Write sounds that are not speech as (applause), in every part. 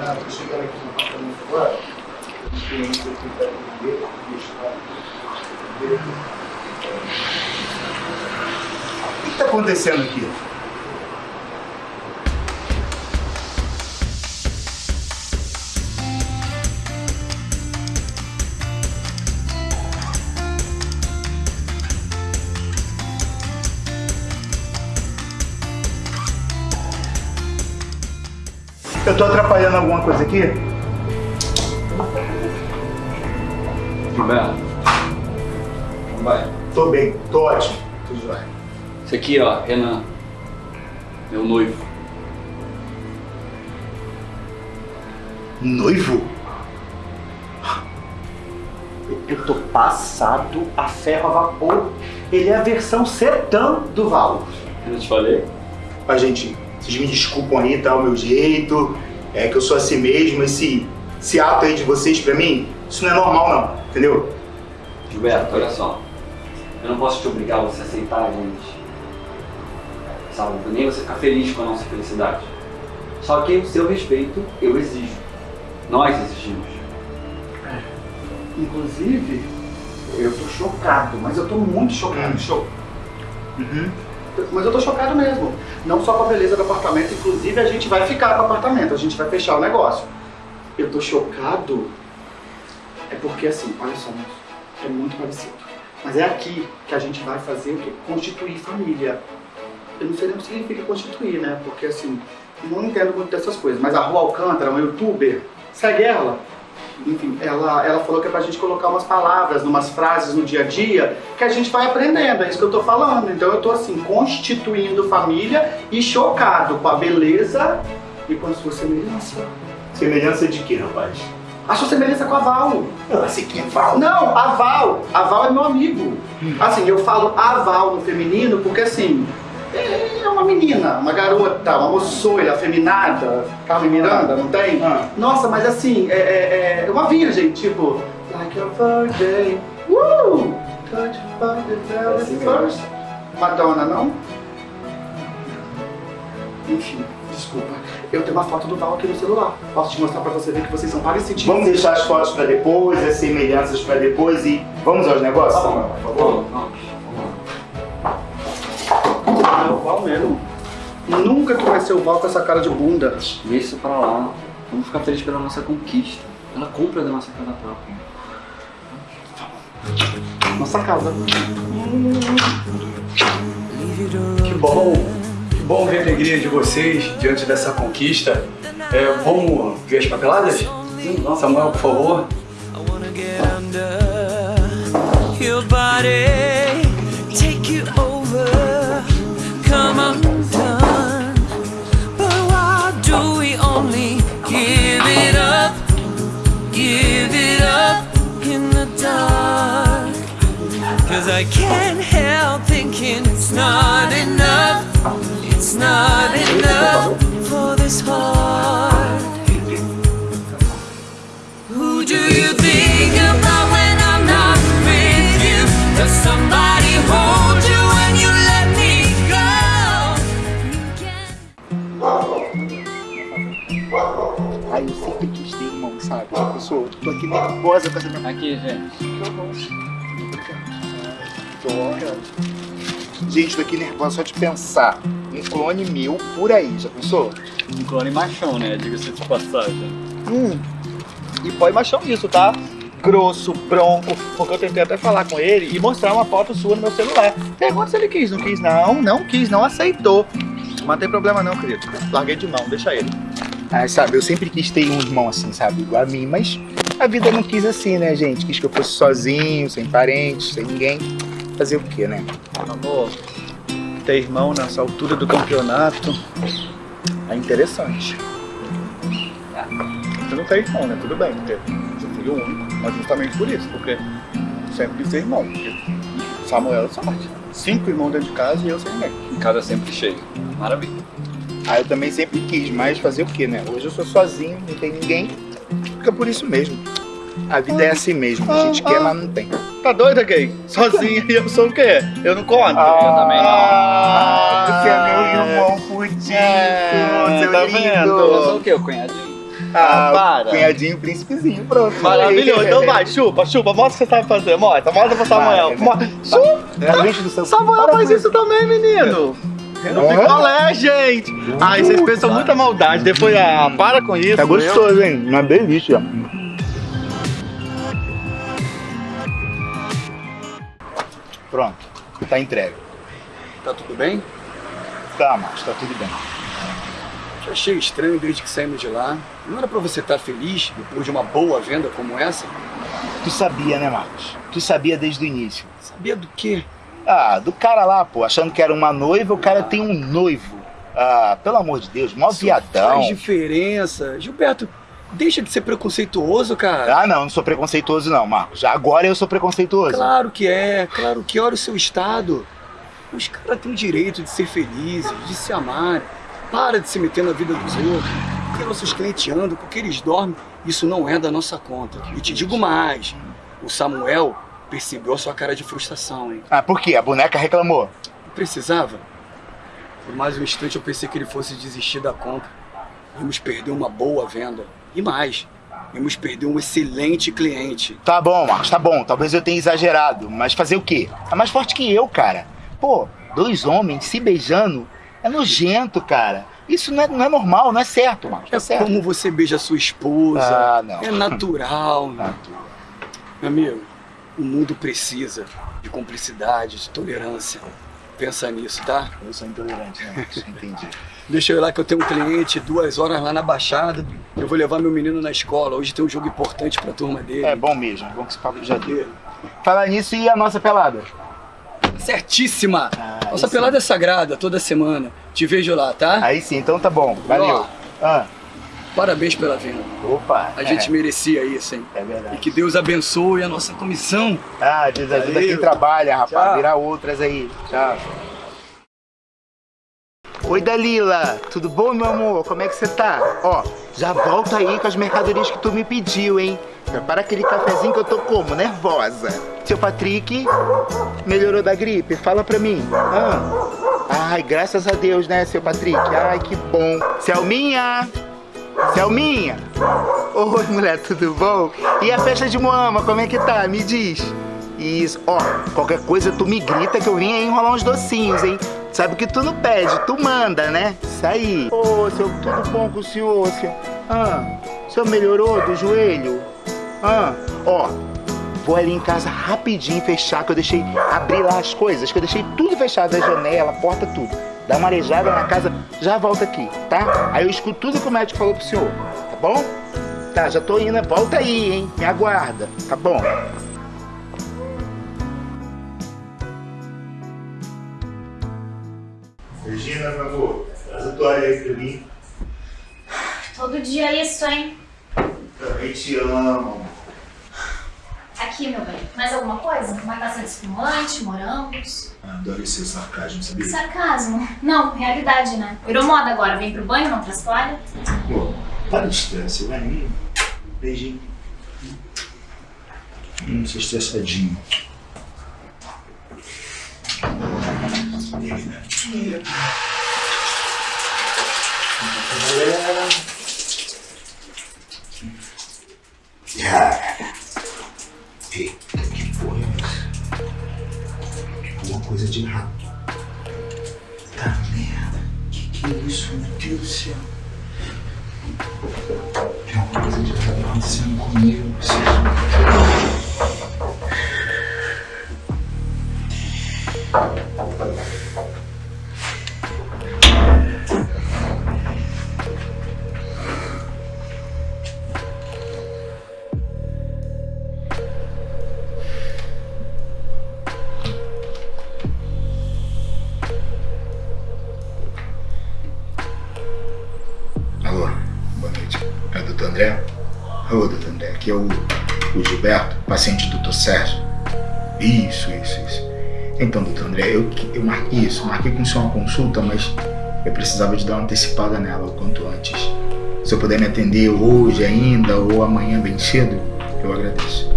Tô chegando aqui no apartamento agora. Aqui para atender, deixar. O que está acontecendo aqui? Eu tô atrapalhando alguma coisa aqui? Gilberto. Vai. Tô bem, tô ótimo. Tudo jóia. Esse aqui, ó, Renan. Meu noivo. Noivo? Eu tô passado a ferro a vapor. Ele é a versão sedã do Val. Eu te falei? Gente, vocês me desculpam aí, tá? O meu jeito. É que eu sou assim mesmo. Esse, esse ato aí de vocês pra mim, isso não é normal, não. Entendeu? Gilberto, olha só. Eu não posso te obrigar a você aceitar a gente. Sabe? Nem você ficar feliz com a nossa felicidade. Só que o seu respeito eu exijo. Nós exigimos. Inclusive, eu tô chocado, mas eu tô muito chocado. Cho- Uhum. Mas eu tô chocado mesmo. Não só com a beleza do apartamento, inclusive a gente vai ficar com o apartamento, a gente vai fechar o negócio. Eu tô chocado. É porque assim, olha só, é muito parecido. Mas é aqui que a gente vai fazer o quê? Constituir família. Eu não sei nem o que significa constituir, né? Porque assim, não entendo muito dessas coisas. Mas a Rua Alcântara, uma youtuber, segue ela. Enfim, ela, ela falou que é pra gente colocar umas palavras, umas frases no dia a dia que a gente vai aprendendo, é isso que eu tô falando. Então eu tô assim, constituindo família e chocado com a beleza e com a sua semelhança. Semelhança de quê, rapaz? A sua semelhança com a Val. Nossa, que fala. Não, a Val. A Val é meu amigo. Assim, eu falo a Val no feminino porque assim, é uma menina, uma garota, uma moçoila, afeminada, Carmen Miranda, não tem? Ah. Nossa, mas assim, é, é, é uma virgem, tipo, like a virgin, uh, touch by the very assim mesmo. first. Madonna, não? Enfim, desculpa. Eu tenho uma foto do Val aqui no celular. Posso te mostrar pra você ver que vocês são parecidos. Vamos deixar as fotos pra depois, as semelhanças pra depois e vamos aos negócios? Tá bom, por favor. Vamos, Nunca que vai ser o Val com essa cara de bunda. Deixa isso pra lá. Vamos ficar felizes pela nossa conquista. Ela compra da nossa casa própria. Nossa casa. Que bom, que bom ver a alegria de vocês diante dessa conquista. É, vamos ver as papeladas? Sim, Samuel, por favor. Your body, I can't help thinking it's not enough, it's not enough for this heart. Who do you think about when I'm not with you? Does somebody hold you when you let me go? Ai, eu sempre quis ter irmão, sabe? Tipo, eu sou, tô aqui nervosa com essa minha Aqui, gente. Gente, tô aqui nervosa só de pensar. Um clone meu por aí, já pensou? Um clone machão, né? Diga-se de passagem. Hum. E põe machão nisso, tá? Grosso, bronco, porque eu tentei até falar com ele e mostrar uma foto sua no meu celular. Pergunta se ele quis, não quis não, não quis, não aceitou. Mas não tem problema não, querido. Larguei de mão, deixa ele. Ah, sabe, eu sempre quis ter um irmão assim, sabe? Igual a mim, mas a vida não quis assim, né, gente? Quis que eu fosse sozinho, sem parentes, sem ninguém. Fazer o quê, né? Amor, ter irmão nessa altura do campeonato é interessante. Você não tem irmão, né? Tudo bem, porque você é filho único. Mas justamente por isso, porque sempre quis ter irmão. Porque Samuel é sorte. Cinco irmãos dentro de casa e eu sem ninguém. Em casa sempre cheio. Maravilha. Ah, eu também sempre quis, mas fazer o quê, né? Hoje eu sou sozinho, não tem ninguém. Fica por isso mesmo. A vida é assim mesmo. A gente quer, mas não tem. Tá doida, gay? Sozinho e (laughs) eu sou o quê? Eu não conto. eu também não. Ah, você é meu irmão putinho, É, seu tá lindo. vendo? Eu sou o quê? O cunhadinho? Ah, para. Cunhadinho, príncipezinho, pronto. Maravilhoso. (laughs) Então vai, chupa, chupa. Mostra o que você sabe fazer. Mostra, mostra pra Samuel. Vai, Mo- Chupa. Seu Samuel Para faz isso também, menino. No Hã? picolé, gente. Ai, vocês pensam muita maldade. Depois, ah, para com isso. Tá eu- gostoso, hein? Uma delícia. Pronto, tá entregue. Tá tudo bem? Tá, Marcos, tá tudo bem. Eu achei estranho desde que saímos de lá. Não era pra você estar feliz depois de uma boa venda como essa? Tu sabia, né, Marcos? Tu sabia desde o início. Sabia do quê? Ah, do cara lá, pô, achando que era uma noiva, o cara tem um noivo. Ah, pelo amor de Deus, mó Isso viadão. Faz diferença. Gilberto, deixa de ser preconceituoso, cara. Ah, não, não sou preconceituoso não, Marcos. Agora eu sou preconceituoso. Claro que é, claro que. Olha o seu estado. Os caras têm o direito de ser felizes, de se amar. Para de se meter na vida dos outros. Porque nossos clientes andam, porque eles dormem. Isso não é da nossa conta. E te digo mais: o Samuel percebeu a sua cara de frustração, hein? Ah, por quê? A boneca reclamou. Precisava. Por mais um instante eu pensei que ele fosse desistir da compra. Íamos perder uma boa venda. E mais, íamos perder um excelente cliente. Tá bom, Marcos, tá bom. Talvez eu tenha exagerado, mas fazer o quê? É mais forte que eu, cara. Pô, dois homens se beijando é nojento, cara. Isso não é, não é normal, não é certo, Marcos. É é certo. como você beija sua esposa. Ah, não. É natural. Natural. Meu amigo, o mundo precisa de cumplicidade, de tolerância. Pensa nisso, tá? Eu sou intolerante, né, Marcos? Entendi. Deixa eu ir lá que eu tenho um cliente, duas horas lá na Baixada. Eu vou levar meu menino na escola. Hoje tem um jogo importante pra turma dele. É bom mesmo, é bom que esse papo já deu. Falar nisso e a nossa pelada? Certíssima! Ah, Nossa pelada é sagrada, toda semana. Te vejo lá, tá? Aí sim, então tá bom. Valeu. Ah, Parabéns pela venda. opa. A é, gente merecia isso, hein? É E verdade. que Deus abençoe a nossa comissão. Ah, Deus ajuda quem trabalha, rapaz. Tchau. Virar outras aí. Tchau. Oi, Dalila. Tudo bom, meu amor? Como é que você tá? Ó, já volta aí com as mercadorias que tu me pediu, hein? Prepara aquele cafezinho que eu tô como? Nervosa. Seu Patrick melhorou da gripe? Fala pra mim. Ah. Ai, graças a Deus, né, seu Patrick? Ai, que bom. Selminha! Selminha! Oi, mulher, tudo bom? E a festa de Moama, como é que tá? Me diz. Isso, ó, qualquer coisa tu me grita que eu vim aí enrolar uns docinhos, hein? Sabe que tu não pede, tu manda, né? Isso aí. Ô, seu, tudo bom com o senhor, senhor? Ah, o senhor melhorou do joelho? Ah, ó, vou ali em casa rapidinho fechar, que eu deixei abrir lá as coisas, que eu deixei tudo fechado, a janela, a porta, tudo. Dá uma arejada na casa, já volta aqui, tá? Aí eu escuto tudo que o médico falou pro senhor, tá bom? Tá, já tô indo, volta aí, hein? Me aguarda, tá bom? Meu amor, traz a toalha aí pra mim. Todo dia é isso, hein? Também te amo. Aqui, meu bem. Mais alguma coisa? Uma taça de espumante, morangos. Adoro esse sarcasmo, sabia? Sarcasmo. Não, realidade, né? Virou moda agora. Vem pro banho, não traz toalha. Pô, para de estresse, vai. Hum, Beijinho. Hum, você estressadinho. Cara. Eita, que porra é essa? Alguma coisa de errado. Tá merda. Que que é isso, meu Deus do céu? Tem alguma coisa de errado acontecendo comigo. Vocês... é o, o Gilberto, paciente do doutor Sérgio. Isso, isso, isso. Então, doutor André, eu, eu marquei isso, marquei com o senhor uma consulta, mas eu precisava de dar uma antecipada nela o quanto antes. Se eu puder me atender hoje ainda ou amanhã bem cedo, eu agradeço.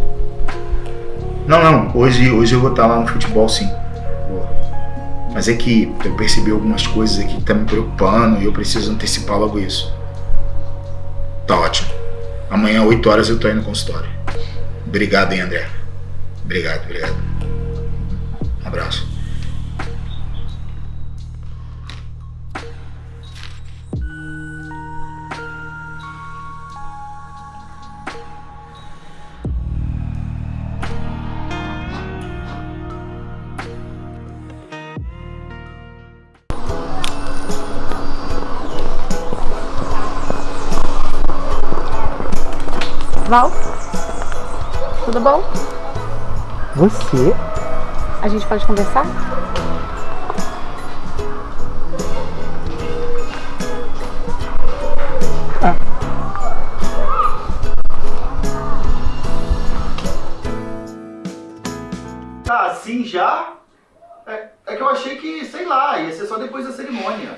Não, não, hoje, hoje eu vou estar lá no futebol sim. Mas é que eu percebi algumas coisas aqui que tá me preocupando e eu preciso antecipar logo isso. Tá ótimo. Amanhã, 8 horas, eu tô aí no consultório. Obrigado, hein, André. Obrigado, obrigado. Abraço. Tudo bom? Você? A gente pode conversar? Tá assim já? É, é que eu achei que, sei lá, ia ser só depois da cerimônia.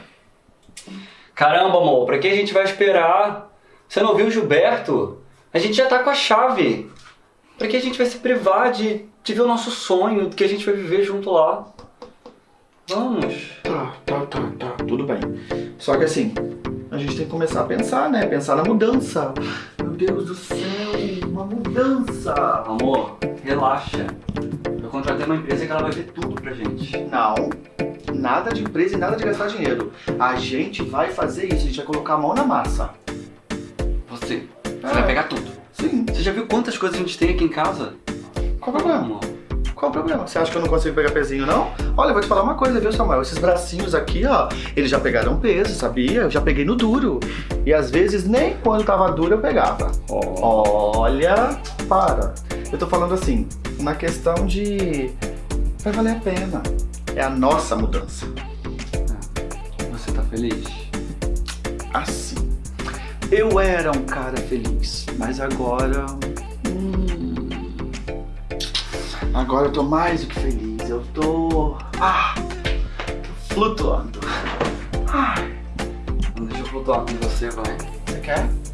Caramba, amor, pra que a gente vai esperar? Você não viu o Gilberto? A gente já tá com a chave. Pra que a gente vai se privar de, de ver o nosso sonho, que a gente vai viver junto lá? Vamos. Tá, tá, tá, tá, tudo bem. Só que assim, a gente tem que começar a pensar, né? Pensar na mudança. Meu Deus do céu, uma mudança. Amor, relaxa. Eu contratei uma empresa que ela vai ver tudo pra gente. Não, nada de empresa e nada de gastar dinheiro. A gente vai fazer isso, a gente vai colocar a mão na massa. Você, você Ah. vai pegar tudo. Sim, Você já viu quantas coisas a gente tem aqui em casa? qual o problema? Amor. Qual o problema? Você acha que eu não consigo pegar pezinho, não? Olha, eu vou te falar uma coisa, viu, Samuel? Esses bracinhos aqui, ó, eles já pegaram peso, sabia? Eu já peguei no duro. E às vezes nem quando tava duro eu pegava. Olha, para. Eu tô falando assim, na questão de. Vai valer a pena. É a nossa mudança. Você tá feliz? Assim. Eu era um cara feliz, mas agora. hum, agora eu tô mais do que feliz. Eu tô. Ah! tô flutuando. Ah, deixa eu flutuar com você, vai. você quer?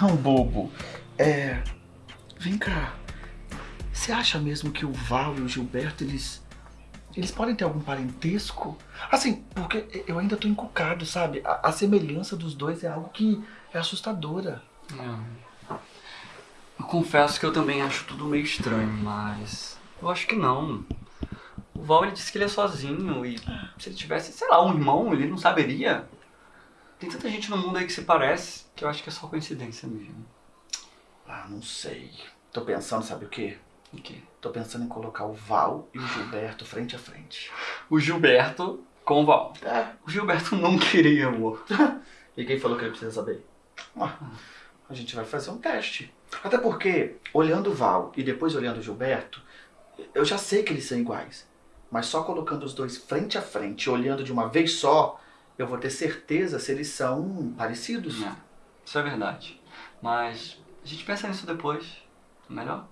Não, bobo. É. Vem cá. Você acha mesmo que o Val e o Gilberto, eles. Eles podem ter algum parentesco? Assim, porque eu ainda tô encucado, sabe? A, a semelhança dos dois é algo que é assustadora. É. Eu confesso que eu também acho tudo meio estranho, mas eu acho que não. O Val ele disse que ele é sozinho e se ele tivesse, sei lá, um irmão, ele não saberia. Tem tanta gente no mundo aí que se parece que eu acho que é só coincidência mesmo. Ah, não sei. Tô pensando, sabe o quê? O quê? Tô pensando em colocar o Val e o Gilberto frente a frente. O Gilberto com o Val. É. O Gilberto não queria, amor. (laughs) E quem falou que ele precisa saber? Ah, a gente vai fazer um teste. Até porque, olhando o Val e depois olhando o Gilberto, eu já sei que eles são iguais. Mas só colocando os dois frente a frente, olhando de uma vez só, eu vou ter certeza se eles são parecidos. É, isso é verdade. Mas a gente pensa nisso depois. Melhor?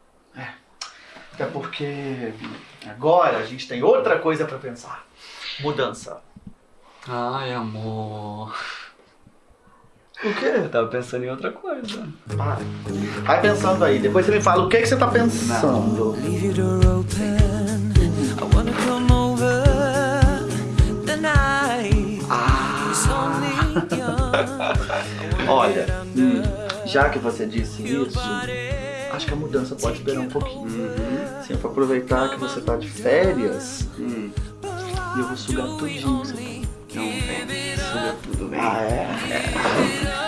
Até porque agora a gente tem outra coisa pra pensar. Mudança. Ai, amor. O quê? Eu tava pensando em outra coisa. Para. Vai pensando aí, depois você me fala o que, que você tá pensando. Leave (laughs) Olha, hum, já que você disse isso, acho que a mudança pode esperar um pouquinho. Sim, vou aproveitar que você tá de férias Hum. e eu vou sugar tudinho que você tem. Então, vem. Suga tudo, vem. Ah, é? Who (laughs)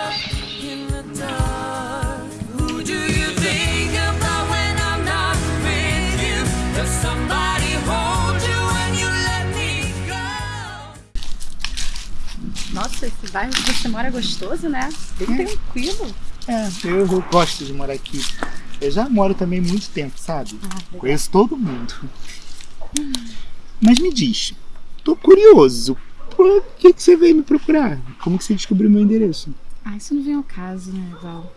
esse bairro que você mora é gostoso, né? Bem tranquilo. É, eu, eu gosto de morar aqui. Eu já moro também há muito tempo, sabe? Conheço todo mundo. Mas me diz, tô curioso. Por que, que você veio me procurar? Como que você descobriu meu endereço? Ah, isso não vem ao caso, né, Val?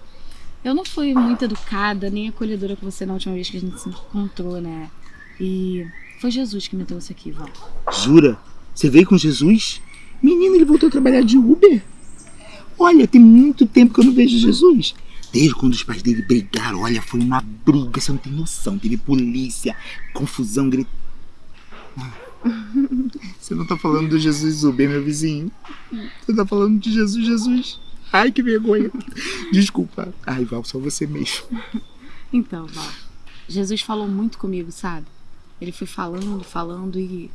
Eu não fui muito educada nem acolhedora com você na última vez que a gente se encontrou, né? E foi Jesus que me trouxe aqui, Val. Jura? Você veio com Jesus? Menino, ele voltou a trabalhar de Uber? Olha, tem muito tempo que eu não vejo Jesus. Desde quando os pais dele brigaram, olha, foi uma briga, você não tem noção. Teve polícia, confusão, grito. (laughs) Você não tá falando do Jesus Uber, meu vizinho. Você tá falando de Jesus, Jesus. Ai, que vergonha. Desculpa. Ai, Val, só você mesmo. Então, Val, Jesus falou muito comigo, sabe? Ele foi falando, falando e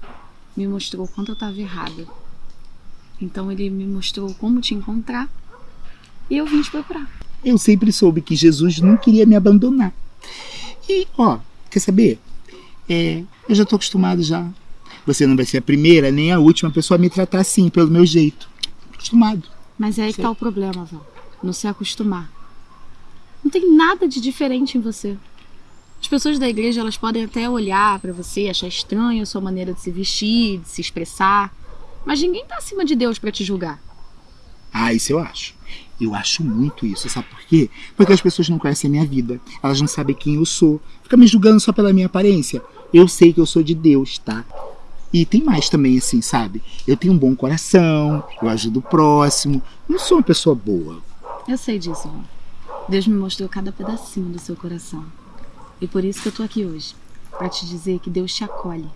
me mostrou o quanto eu estava errada. Então ele me mostrou como te encontrar e eu vim te procurar. Eu sempre soube que Jesus não queria me abandonar. E, ó, quer saber? É, eu já tô acostumado já. Você não vai ser a primeira nem a última pessoa a me tratar assim, pelo meu jeito. Acostumado. Mas é aí que tá o problema, Val. Não se acostumar. Não tem nada de diferente em você. As pessoas da igreja, elas podem até olhar pra você, achar estranho a sua maneira de se vestir, de se expressar. Mas ninguém tá acima de Deus pra te julgar. Ah, isso eu acho. Eu acho muito isso, sabe por quê? Porque as pessoas não conhecem a minha vida. Elas não sabem quem eu sou. Fica me julgando só pela minha aparência. Eu sei que eu sou de Deus, tá? E tem mais também, assim, sabe? Eu tenho um bom coração, eu ajudo o próximo. Não sou uma pessoa boa. Eu sei disso, Val. Deus me mostrou cada pedacinho do seu coração. E por isso que eu tô aqui hoje. Pra te dizer que Deus te acolhe.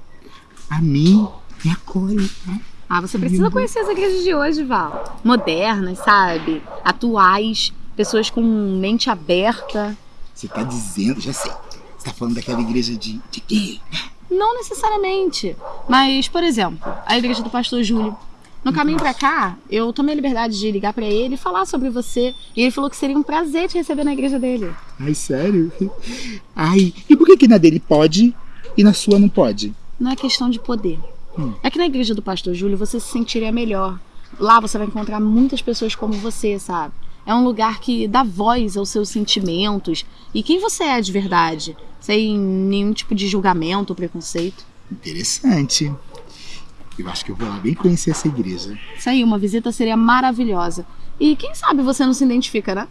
A mim, me acolhe, tá? Ah, você precisa conhecer as igrejas de hoje, Val. Modernas, sabe? Atuais. Pessoas com mente aberta. Você tá dizendo, já sei. Você tá falando daquela igreja de, de quê? Não necessariamente. Mas, por exemplo, a igreja do pastor Júlio. No caminho pra cá, eu tomei a liberdade de ligar pra ele e falar sobre você. E ele falou que seria um prazer te receber na igreja dele. Ai, sério? Ai, e por que que na dele pode e na sua não pode? Não é questão de poder. Hum. É que na igreja do pastor Júlio você se sentiria melhor. Lá você vai encontrar muitas pessoas como você, sabe? É um lugar que dá voz aos seus sentimentos e quem você é de verdade, sem nenhum tipo de julgamento ou preconceito. Interessante. Eu acho que eu vou lá bem conhecer essa igreja. Isso aí, uma visita seria maravilhosa. E quem sabe você não se identifica, né?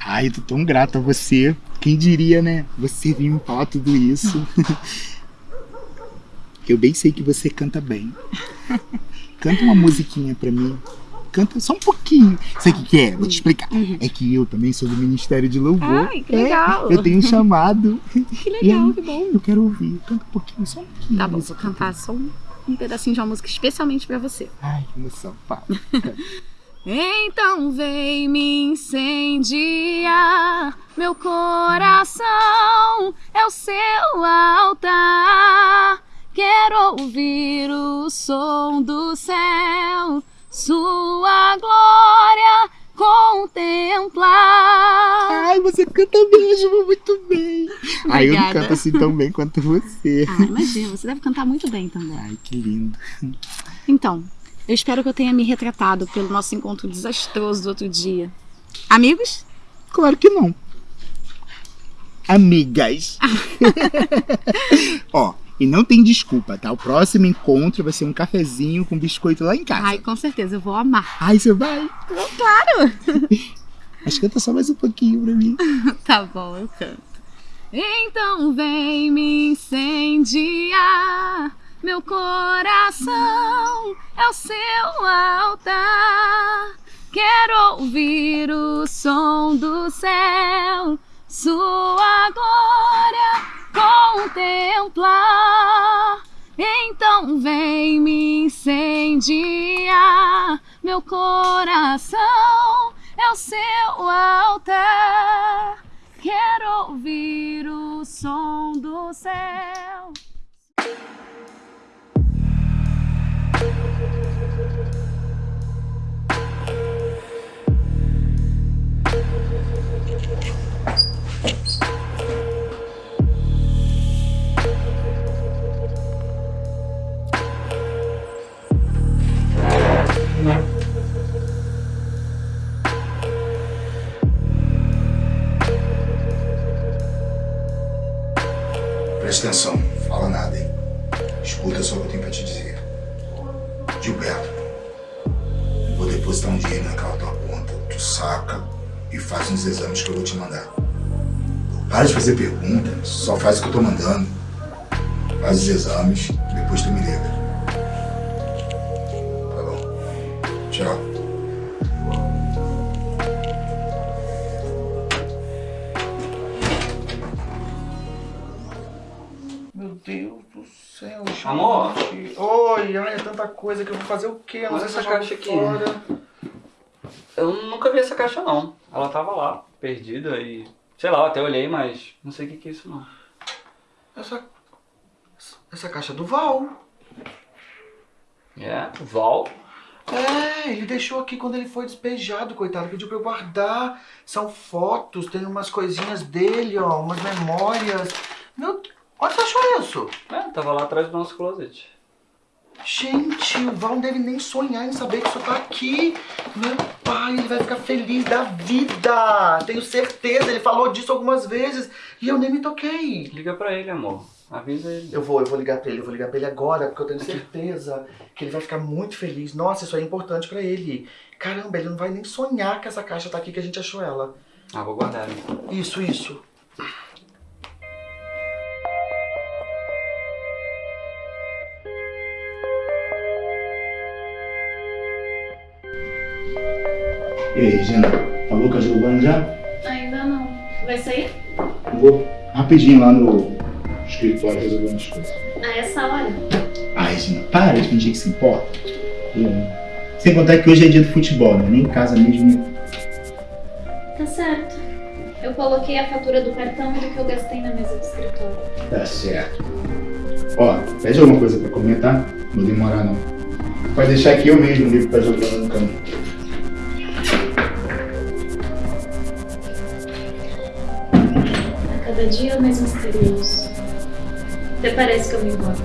Ai, eu tô tão grato a você. Quem diria, né? Você vir me falar tudo isso. (laughs) eu bem sei que você canta bem. Canta uma musiquinha pra mim. Canta só um pouquinho. Sabe o que, que é? Vou te explicar. É que eu também sou do Ministério de Louvor. Ai, que É, legal. eu tenho um chamado. Que (laughs) legal, aí, que bom. Eu quero ouvir. Canta um pouquinho, só um pouquinho. Tá bom, vou cantar só um, um pedacinho de uma música especialmente pra você. Ai, que emoção. Fala. Então vem me incendiar, meu coração é o seu altar. Quero ouvir o som do céu, sua glória contemplar. Ai, você canta mesmo muito bem. Ai, eu não canto assim tão bem quanto você. Ah, imagina, você deve cantar muito bem também. Ai, que lindo. Então, eu espero que eu tenha me retratado pelo nosso encontro desastroso do outro dia. Amigos? Claro que não. Amigas. (laughs) Ó, e não tem desculpa, tá? O próximo encontro vai ser um cafezinho com biscoito lá em casa. Ai, com certeza, eu vou amar. Ai, você vai? Claro! (laughs) Mas canta só mais um pouquinho pra mim. (laughs) Tá bom, eu canto. Então vem me incendiar, meu coração é o seu altar. Quero ouvir o som do céu, sua glória contemplar. Então vem me incendiar, meu coração é o seu altar. Quero ouvir o som do céu. Presta atenção, fala nada, hein? Escuta só o que eu tenho pra te dizer. Gilberto, eu vou depositar um dinheiro naquela tua conta. Tu saca e faz uns exames que eu vou te mandar. Para de fazer pergunta, só faz o que eu tô mandando. Faz os exames, depois tu me Oi, ai, é tanta coisa que eu vou fazer o quê? Eu não Olha sei se essa caixa aqui. fora. Eu nunca vi essa caixa não. Ela tava lá, perdida e. Sei lá, eu até olhei, mas não sei o que, que é isso não. Essa, essa caixa é do Val. É, Val. É, ele deixou aqui quando ele foi despejado, coitado. Pediu pra eu guardar. São fotos, tem umas coisinhas dele, ó, umas memórias. Meu, onde você achou isso? É, tava lá atrás do nosso closet. Gente, o Val não deve nem sonhar em saber que isso tá aqui. Meu pai, ele vai ficar feliz da vida. Tenho certeza, ele falou disso algumas vezes e eu nem me toquei. Liga pra ele, amor. Avisa ele. Eu vou, eu vou ligar pra ele, eu vou ligar pra ele agora, porque eu tenho certeza que ele vai ficar muito feliz. Nossa, isso é importante pra ele. Caramba, ele não vai nem sonhar que essa caixa tá aqui que a gente achou ela. Ah, vou guardar então. Isso, isso. E aí, Regina? Falou com a Giovana já? Ainda não. Vai sair? Vou rapidinho lá no escritório resolver umas coisas. A essa hora? Ah, Regina, para de fingir que se importa. Sem contar que hoje é dia do futebol, né? Nem em casa mesmo. Tá certo. Eu coloquei a fatura do cartão e do que eu gastei na mesa do escritório. Tá certo. Ó, pede alguma coisa pra comer, tá? Não vou demorar não. Pode deixar que eu mesmo ligo pra Giovana no caminho. Cada dia mais misterioso. Até parece que eu me importo.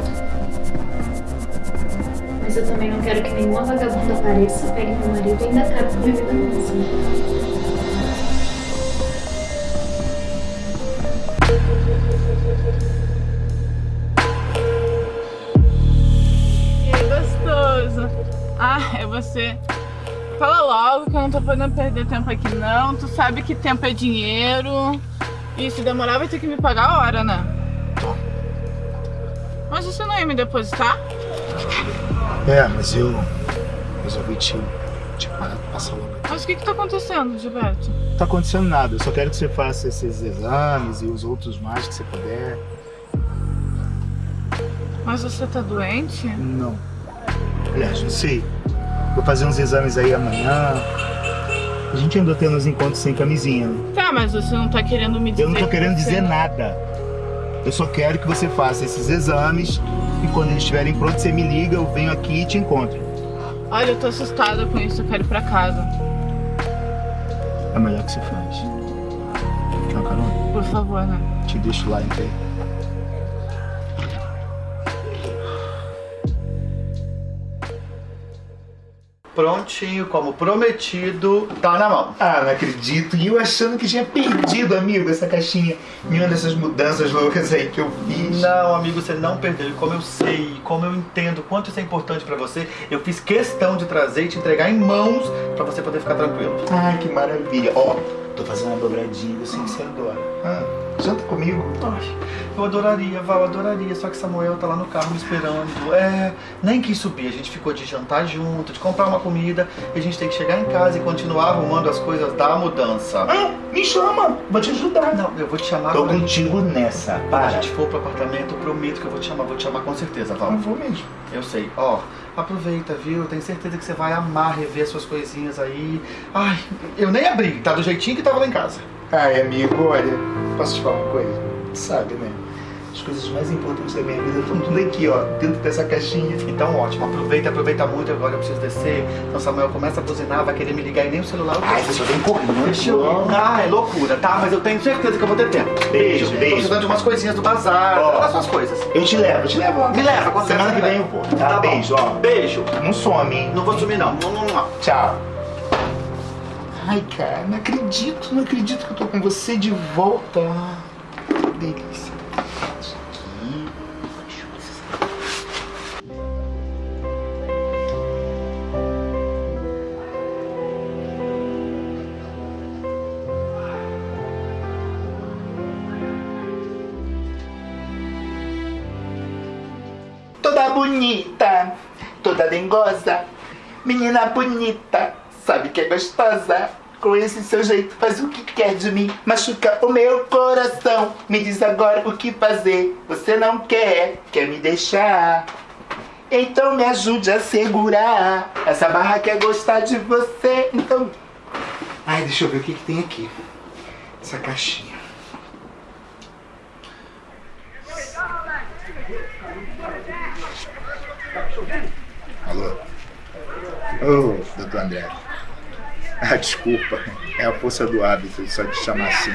Mas eu também não quero que nenhuma vagabunda apareça, pegue meu marido e ainda acabe com minha vida mesmo. Que gostoso. Ah, é você. Fala logo que eu não tô podendo perder tempo aqui não. Tu sabe que tempo é dinheiro. E se demorar vai ter que me pagar a hora, né? Mas você não ia me depositar? É, mas eu resolvi te, te parar, passar logo. Mas o que que tá acontecendo, Gilberto? Não tá acontecendo nada, eu só quero que você faça esses exames e os outros mais que você puder. Mas você tá doente? Não. Aliás, não sei. Vou fazer uns exames aí amanhã. A gente andou tendo uns encontros sem camisinha, né? Tá, mas você não tá querendo me dizer Eu não tô que querendo você- dizer nada. Eu só quero que você faça esses exames e quando eles estiverem prontos, você me liga, eu venho aqui e te encontro. Olha, eu tô assustada com isso, eu quero ir pra casa. É melhor que você faz. Quer uma carona? Por favor, né? Te deixo lá, então. Prontinho, como prometido, tá na mão. Ah, não acredito. E eu achando que tinha perdido, amigo, essa caixinha. Nenhuma dessas mudanças loucas aí que eu fiz. Não, amigo, você não perdeu. E como eu sei, como eu entendo quanto isso é importante pra você, eu fiz questão de trazer e te entregar em mãos pra você poder ficar tranquilo. Ai, que maravilha. Ó, tô fazendo uma dobradinha, eu sei que você adora. Ah, janta comigo. Ai, eu adoraria, Val, adoraria. Só que Samuel tá lá no carro me esperando. É, nem quis subir. A gente ficou de jantar junto, de comprar uma comida. E a gente tem que chegar em casa e continuar arrumando as coisas da mudança. Ah, me chama, vou te ajudar. Não, eu vou te chamar Tô a gente- contigo nessa, Quando a para. gente for pro apartamento, eu prometo que eu vou te chamar. Vou te chamar com certeza, Val. Eu vou mesmo. Eu sei. Ó, aproveita, viu? Tenho certeza que você vai amar rever suas coisinhas aí. Ai, eu nem abri. Tá do jeitinho que tava lá em casa. Ai, amigo, olha, posso te falar uma coisa? Tu sabe, né? As coisas mais importantes da minha vida estão tudo aqui, ó, dentro dessa caixinha. Então, ótimo. Aproveita, aproveita muito. Agora eu preciso descer. Então, Samuel começa a buzinar, vai querer me ligar e nem o celular. eu Ai, você só vem correndo. Deixa eu ir. Ah, é loucura, tá? Mas eu tenho certeza que eu vou ter tempo. Beijo, Tô beijo. precisando de umas coisinhas do bazar, Ó. das suas coisas. Eu te levo, eu te levo. Me leva, quando Semana você que vem eu vou, tá? Tá bom. Beijo, ó. Beijo. Não some, hein? Não vou sumir, não. Não, não, não. Tchau. Ai, cara, não acredito, não acredito que eu tô com você de volta. Que delícia. Isso aqui. Toda bonita, toda dengosa, menina bonita, sabe que é gostosa. Com esse seu jeito faz o que quer de mim Machuca o meu coração. Me diz agora o que fazer Você não quer, quer me deixar? Então me ajude a segurar. Essa barra quer gostar de você Então... Ai, deixa eu ver o que, que tem aqui Essa caixinha. Alô? Ô, doutor André. (laughs) Ah, desculpa. É a força do hábito, só te chamar assim.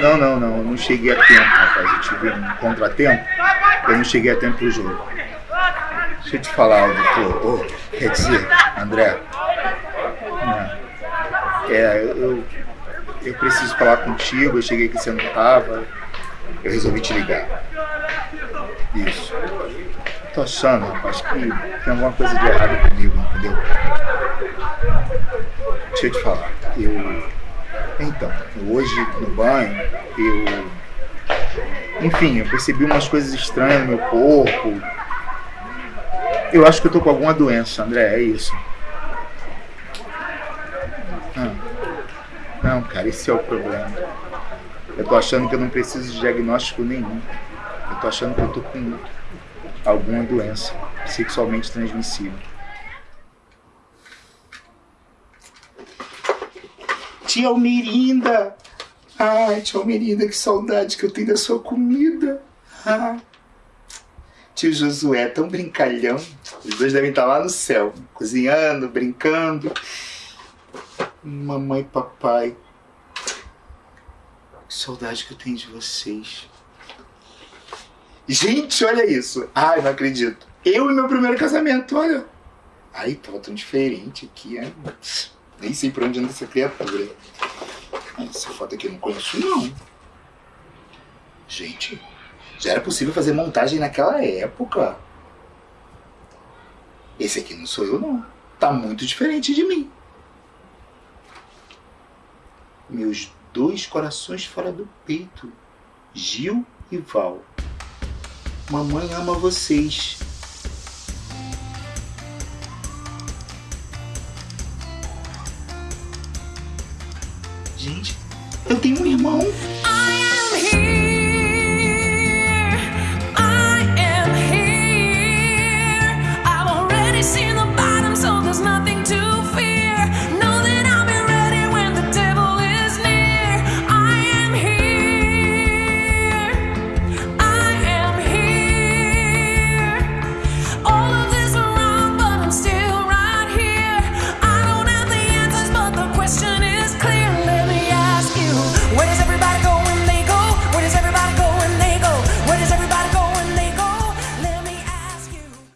Não, não, não. Eu não cheguei a tempo, rapaz. Eu tive um contratempo. Eu não cheguei a tempo pro jogo. Deixa eu te falar, doutor. Ô, quer dizer, André. É, é, eu, eu preciso falar contigo. Eu cheguei aqui você não tava. Eu resolvi te ligar. Isso. Tô achando, rapaz, que tem alguma coisa de errado comigo, entendeu? Te falar. Eu. Então, hoje no banho, eu. Enfim, eu percebi umas coisas estranhas no meu corpo. Eu acho que eu tô com alguma doença, André, é isso. Ah. Não, cara, esse é o problema. Eu tô achando que eu não preciso de diagnóstico nenhum. Eu tô achando que eu tô com alguma doença sexualmente transmissível. Tia Almirinda! Ai, tia Almirinda, que saudade que eu tenho da sua comida! Tio Josué, tão brincalhão. Os dois devem estar lá no céu, cozinhando, brincando. Mamãe e papai. Que saudade que eu tenho de vocês. Gente, olha isso. Ai, não acredito. Eu e meu primeiro casamento, olha. Ai, tava tão diferente aqui, é. Nem sei pra onde anda essa criatura. Essa foto aqui eu não conheço, não. Gente, já era possível fazer montagem naquela época. Esse aqui não sou eu, não. Tá muito diferente de mim. Meus dois corações fora do peito. Gil e Val. Mamãe ama vocês. Gente, eu tenho um irmão.